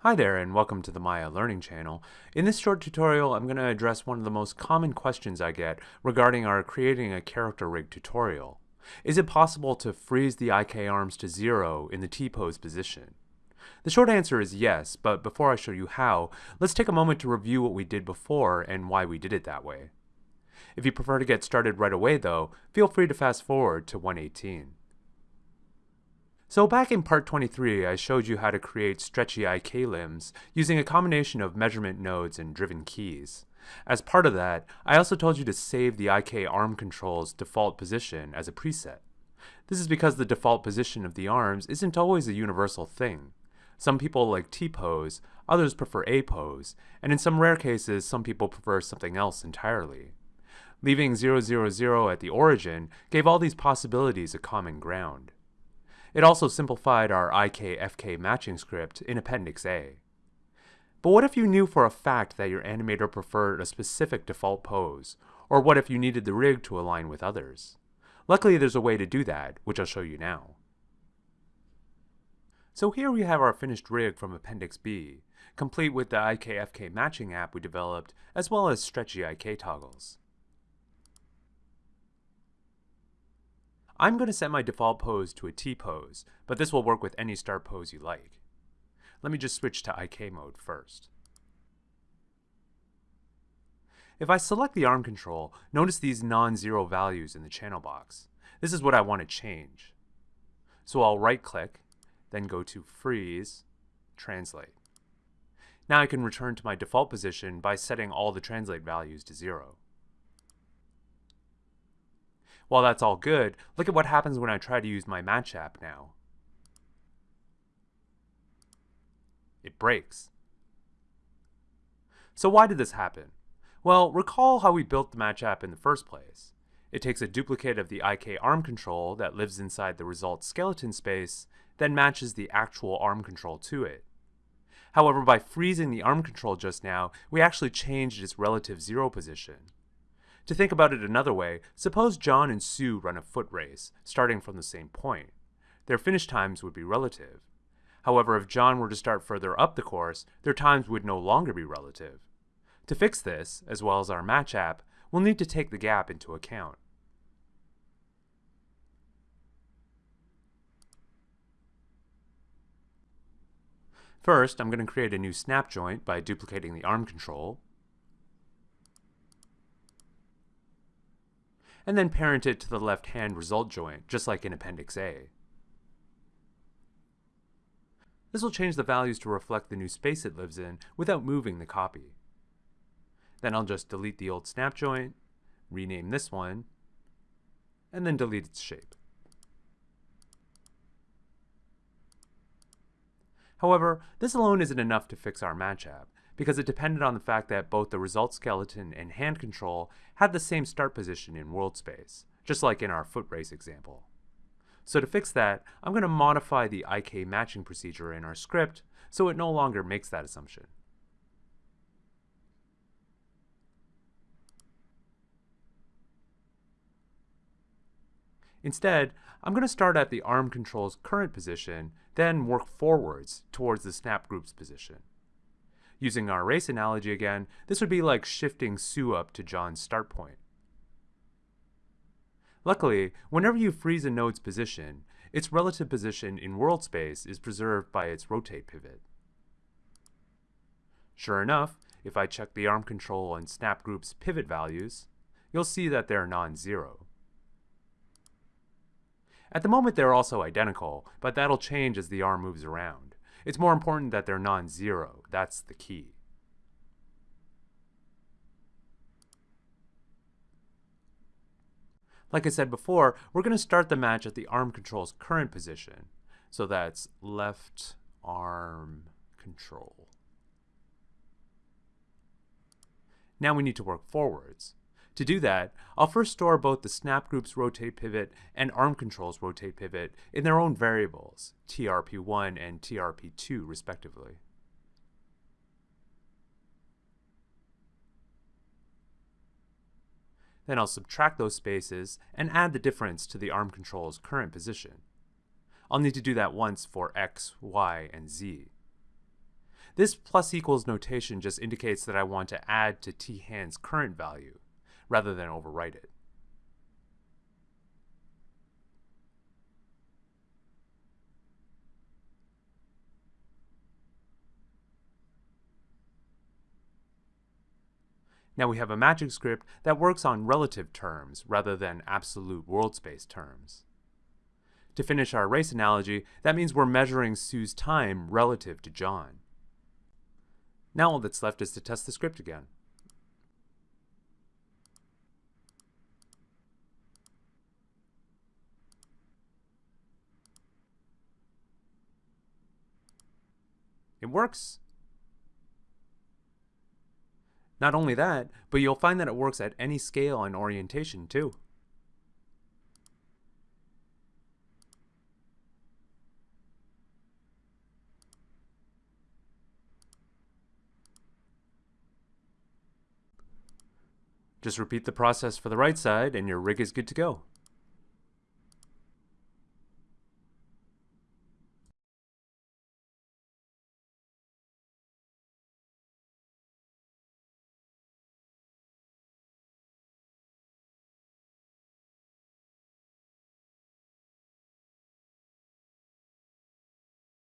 Hi there and welcome to the Maya Learning Channel. In this short tutorial I'm going to address one of the most common questions I get regarding our creating a character rig tutorial. Is it possible to freeze the IK arms to zero in the T-pose position? The short answer is yes, but before I show you how, let's take a moment to review what we did before and why we did it that way. If you prefer to get started right away though, feel free to fast forward to 118. So back in part 23, I showed you how to create stretchy IK limbs using a combination of measurement nodes and driven keys. As part of that, I also told you to save the IK arm control's default position as a preset. This is because the default position of the arms isn't always a universal thing. Some people like T-pose, others prefer A-pose, and in some rare cases some people prefer something else entirely. Leaving 000 at the origin gave all these possibilities a common ground. It also simplified our IK-FK matching script in Appendix A. But what if you knew for a fact that your animator preferred a specific default pose, or what if you needed the rig to align with others? Luckily there's a way to do that, which I'll show you now. So here we have our finished rig from Appendix B, complete with the IK-FK matching app we developed, as well as stretchy IK toggles. I'm going to set my default pose to a T-pose, but this will work with any start pose you like. Let me just switch to IK mode first. If I select the arm control, notice these non-zero values in the channel box. This is what I want to change. So I'll right-click, then go to Freeze, Translate. Now I can return to my default position by setting all the translate values to zero. While that's all good, look at what happens when I try to use my Match app now. It breaks. So why did this happen? Well, recall how we built the Match app in the first place. It takes a duplicate of the IK arm control that lives inside the result skeleton space, then matches the actual arm control to it. However, by freezing the arm control just now, we actually changed its relative zero position. To think about it another way, suppose John and Sue run a foot race, starting from the same point. Their finish times would be relative. However, if John were to start further up the course, their times would no longer be relative. To fix this, as well as our match app, we'll need to take the gap into account. First, I'm going to create a new snap joint by duplicating the arm control, and then parent it to the left-hand result joint, just like in Appendix A. This will change the values to reflect the new space it lives in without moving the copy. Then I'll just delete the old snap joint, rename this one, and then delete its shape. However, this alone isn't enough to fix our match app, because it depended on the fact that both the result skeleton and hand control had the same start position in world space, just like in our foot race example. So to fix that, I'm going to modify the IK matching procedure in our script so it no longer makes that assumption. Instead, I'm going to start at the arm control's current position, then work forwards towards the snap group's position. Using our race analogy again, this would be like shifting Sue up to John's start point. Luckily, whenever you freeze a node's position, its relative position in world space is preserved by its rotate pivot. Sure enough, if I check the arm control and snap group's pivot values, you'll see that they're non-zero. At the moment they're also identical, but that'll change as the arm moves around. It's more important that they're non-zero. That's the key. Like I said before, we're going to start the match at the arm control's current position. So that's left arm control. Now we need to work forwards. To do that, I'll first store both the snap group's rotate pivot and arm control's rotate pivot in their own variables, TRP1 and TRP2 respectively. Then I'll subtract those spaces and add the difference to the arm control's current position. I'll need to do that once for x, y, and z. This plus equals notation just indicates that I want to add to t hand's current value, rather than overwrite it. Now we have a magic script that works on relative terms rather than absolute world space terms. To finish our race analogy, that means we're measuring Sue's time relative to John. Now all that's left is to test the script again. It works. Not only that, but you'll find that it works at any scale and orientation too. Just repeat the process for the right side and your rig is good to go.